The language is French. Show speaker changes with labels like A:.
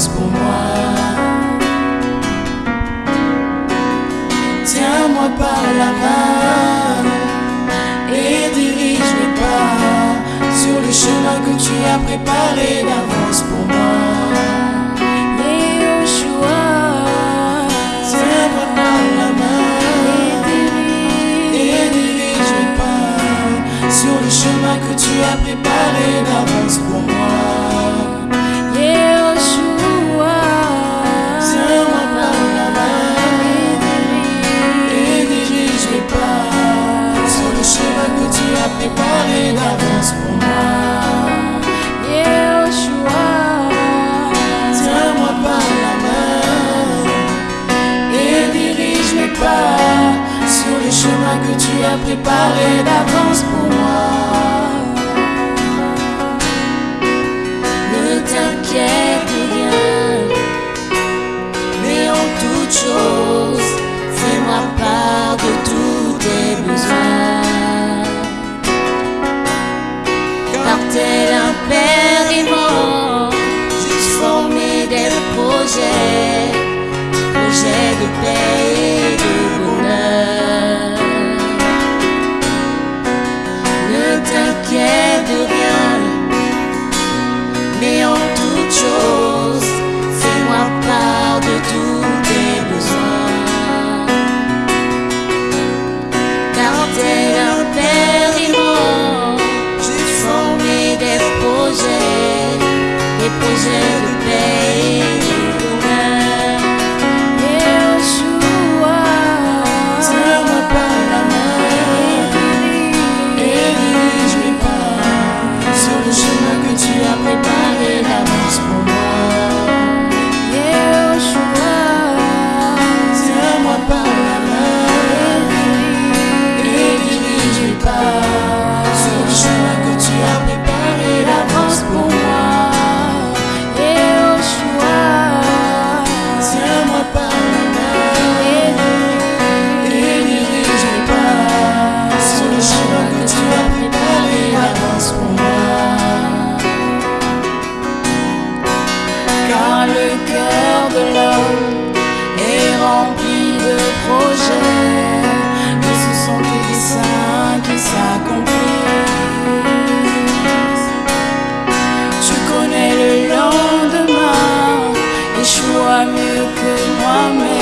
A: pour moi. Tiens-moi par la main et dirige mes pas sur le chemin que tu as préparé d'avance pour moi. Tiens-moi pas la main et dirige pas sur le chemin que tu as préparé d'avance pour moi.
B: car
A: le
B: cœur de l'homme est rempli de projets que ce sont tes saints qui s'accomplissent. Tu connais le lendemain, échoue mieux que moi-même.